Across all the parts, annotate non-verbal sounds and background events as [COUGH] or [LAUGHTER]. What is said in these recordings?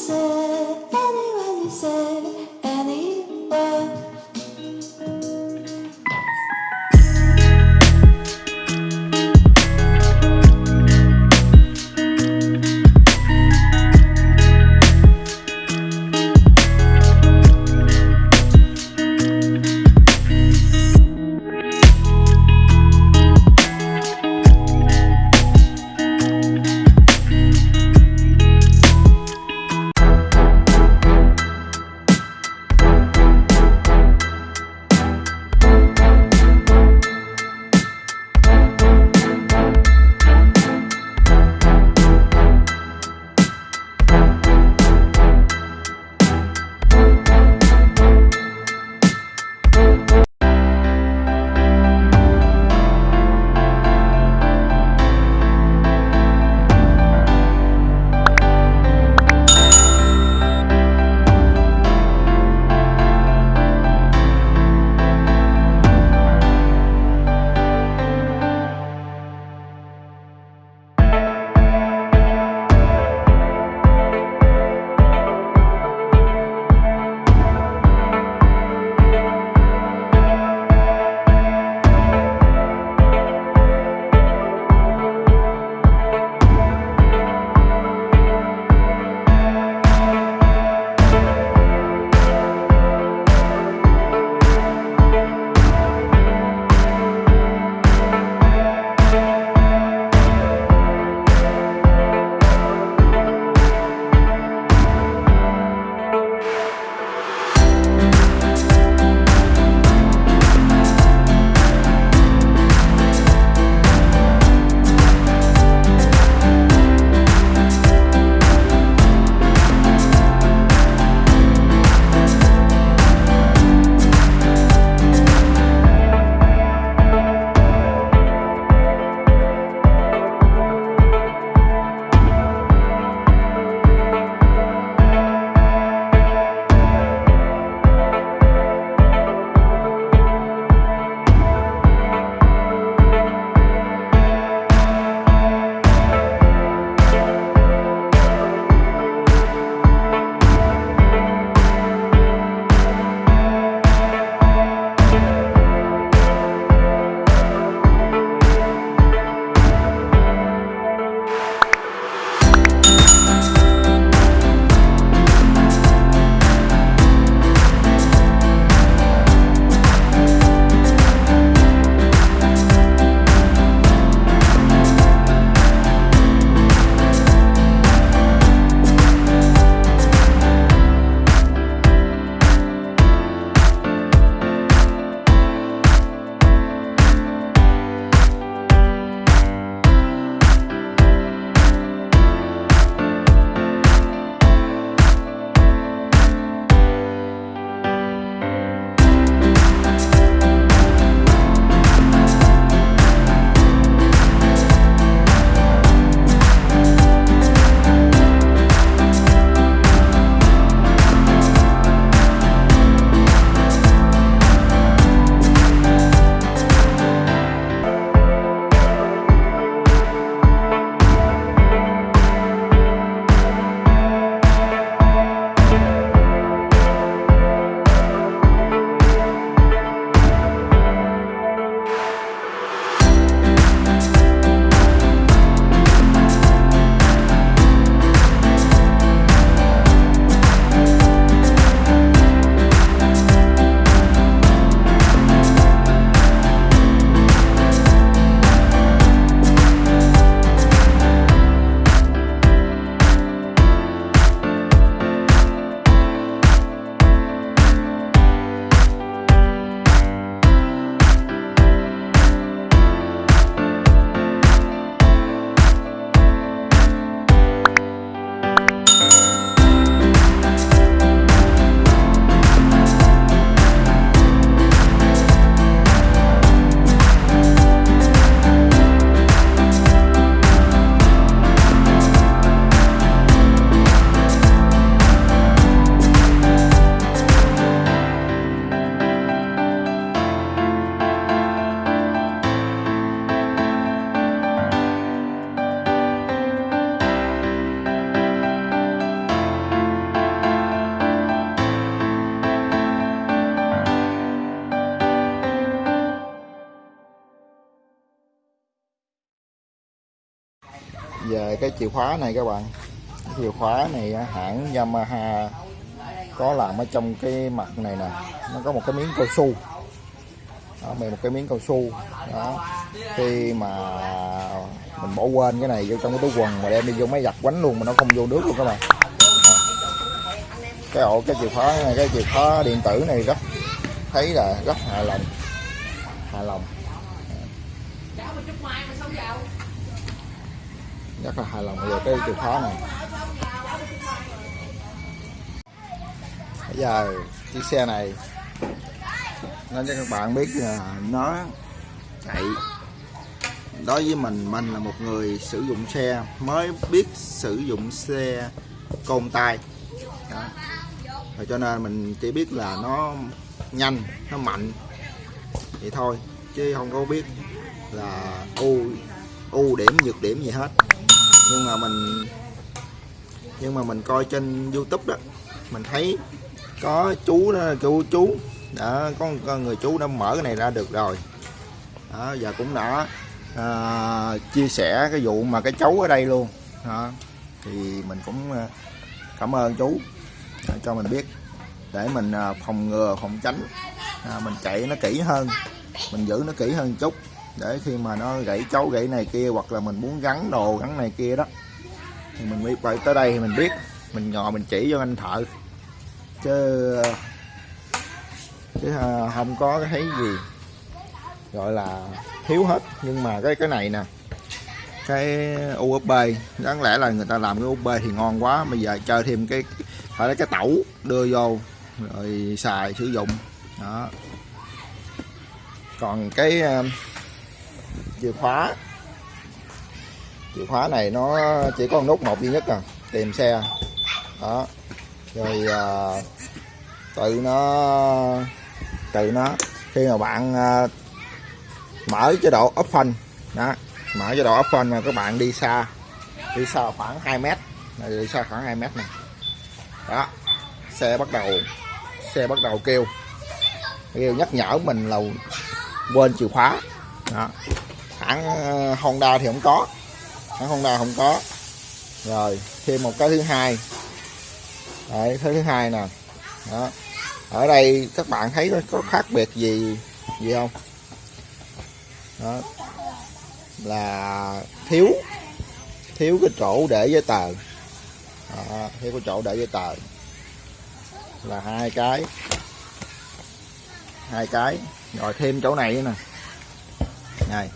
say, anywhere you say, cái chìa khóa này các bạn. Cái chìa khóa này à, hãng Yamaha có làm ở trong cái mặt này nè. Nó có một cái miếng cao su. Đó, một cái miếng cao su. Đó. Khi mà mình bỏ quên cái này vô trong cái túi quần mà đem đi vô máy giặt quánh luôn mà nó không vô nước luôn các bạn. Đó. cái ổ cái chìa khóa này cái chìa khóa điện tử này rất thấy là rất hài lòng. Hài lòng rất là hài lòng về cái chìa khóa này. Bây giờ chiếc xe này nên cho các bạn biết là nó chạy đối với mình mình là một người sử dụng xe, mới biết sử dụng xe côn tay. Đó. Rồi cho nên mình chỉ biết là nó nhanh, nó mạnh. Vậy thôi, chứ không có biết là ưu ưu điểm, nhược điểm gì hết nhưng mà mình nhưng mà mình coi trên YouTube đó mình thấy có chú đó chú chú đã có, có người chú đã mở cái này ra được rồi. Đó, và cũng đã à, chia sẻ cái vụ mà cái cháu ở đây luôn. Đó. thì mình cũng à, cảm ơn chú à, cho mình biết. Để mình à, phòng ngừa phòng tránh. À, mình chạy nó kỹ hơn mình giữ nó kỹ hơn chút để khi mà nó gãy chấu gãy này kia hoặc là mình muốn gắn đồ, gắn này kia đó, thì mình biết vậy tới đây thì mình biết. Mình ngồi mình chỉ cho anh thợ. Chứ chứ à, không có cái thấy gì, gọi là thiếu hết. Nhưng mà cái cái này nè, cái USB đáng lẽ là người ta làm cái USB thì ngon quá. Bây giờ chơi thêm cái, phải lấy cái tẩu đưa vô, rồi xài sử dụng. Đó. Còn cái à, chìa khóa. Chìa khóa này nó chỉ có nút một duy nhất à tìm xe. Đó. Rồi à, tự nó tự nó khi mà bạn à, mở chế độ option đó mở chế độ option mà các bạn đi xa đi xa khoảng 2 mét này đi xa khoảng 2 mét này. Đó xe bắt đầu xe bắt đầu kêu. Kêu nhắc nhở mình là quên chìa khóa. Đó hãng ờ, Honda thì không có. Hãng Honda không có. Rồi thêm một cái thứ hai. Đấy, cái thứ hai nè. Đó. Ở đây các bạn thấy có khác biệt gì gì không? Đó. Là thiếu thiếu cái chỗ để giấy tờ. Đó, thiếu cái chỗ để giấy tờ. Là hai cái. Hai cái. Rồi thêm chỗ này nè. Này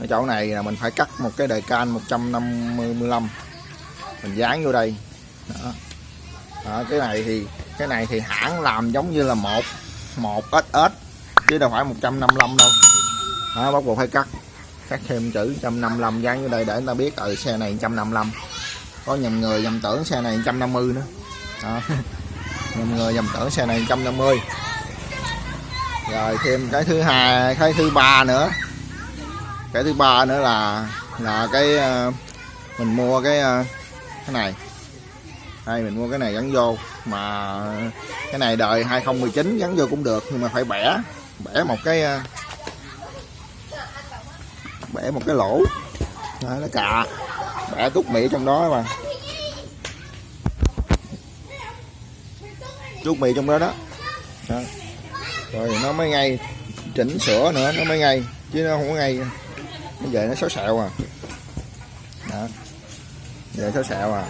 ở chỗ này là mình phải cắt một cái đề can 155 mình dán vô đây. Đó. đó, cái này thì, cái này thì hãng làm giống như là một một SS chứ đâu phải 155 đâu. Đó, bắt buộc phải cắt. Cắt thêm chữ 155 dán vô đây để người ta biết ở xe này 155 có nhầm người nhầm tưởng xe này 150 nữa. Đó. [LAUGHS] nhầm người nhầm tưởng xe này 150 rồi thêm cái thứ hai, cái thứ ba nữa cái thứ ba nữa là là cái ờ, mình mua cái ờ, cái này. Đây mình mua cái này gắn vô. Mà cái này đời 2019 gắn vô cũng được nhưng mà phải bẻ bẻ một cái ờ, bẻ một cái lỗ. Đó, nó cạ bẻ tút mì trong đó mà. Tút mì trong đó đó, đó. rồi nó mới ngay chỉnh sửa nữa nó mới ngay chứ nó không có ngay nó về nó xấu xẹo à. Đó. Về xấu xẹo à.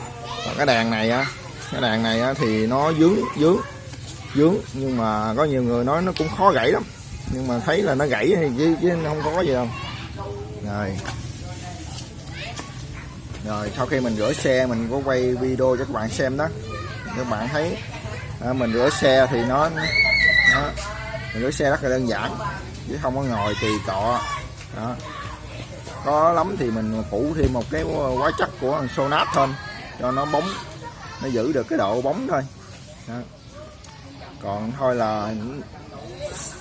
Còn cái đèn này á cái đèn này á, thì nó dướng dướng dướng. Nhưng mà có nhiều người nói nó cũng khó gãy lắm. Nhưng mà thấy là nó gãy thì chứ, chứ không có gì đâu. Rồi. Rồi sau khi mình rửa xe mình có quay video cho các bạn xem đó. Các bạn thấy à, mình rửa xe thì nó, nó mình rửa xe rất là đơn giản. Chứ không có ngồi thì cọ. Đó có lắm thì mình phủ thêm một cái hóa chất của sonat thôi cho nó bóng, nó giữ được cái độ bóng thôi đó. còn thôi là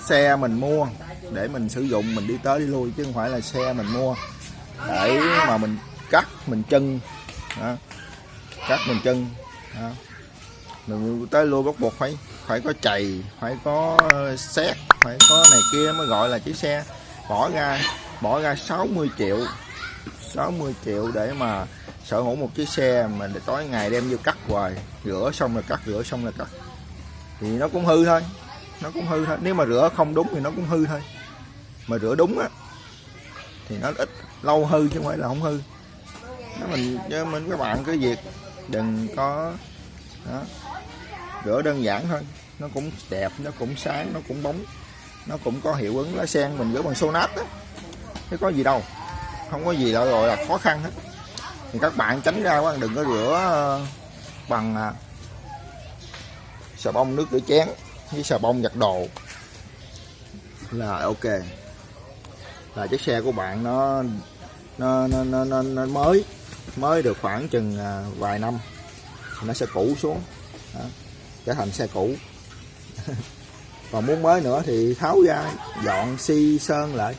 xe mình mua, để mình sử dụng, mình đi tới đi lui, chứ không phải là xe mình mua để mà mình cắt, mình chân đó. cắt, mình chân đó. mình tới lui bắt buộc phải phải có chày, phải có ờ, xét, phải có này kia mới gọi là chiếc xe bỏ ra bỏ ra 60 triệu 60 triệu để mà sở hữu một chiếc xe mà để tối ngày đem vô cắt hoài. Rửa xong là cắt, rửa xong là cắt. Thì nó cũng hư thôi, nó cũng hư thôi. Nếu mà rửa không đúng thì nó cũng hư thôi. Mà rửa đúng á, thì nó ít lâu hư chứ không phải là không hư. Nó mình, cho mình các bạn cái việc, đừng có, đó. rửa đơn giản thôi, nó cũng đẹp, nó cũng sáng, nó cũng bóng, nó cũng có hiệu ứng lá sen mình rửa bằng sonat á chứ có gì đâu. Không có gì đâu rồi là khó khăn hết. Thì các bạn tránh ra quá đừng có rửa ờ, bằng à, xà bông nước rửa chén với xà bông giặt đồ. Là ok. Là chiếc xe của bạn nó nó nó nó, nó, nó mới mới được khoảng chừng à, vài năm. Nó sẽ cũ xuống. Đó, trở thành xe cũ. [LAUGHS] Còn muốn mới nữa thì tháo ra dọn xi sơn lại.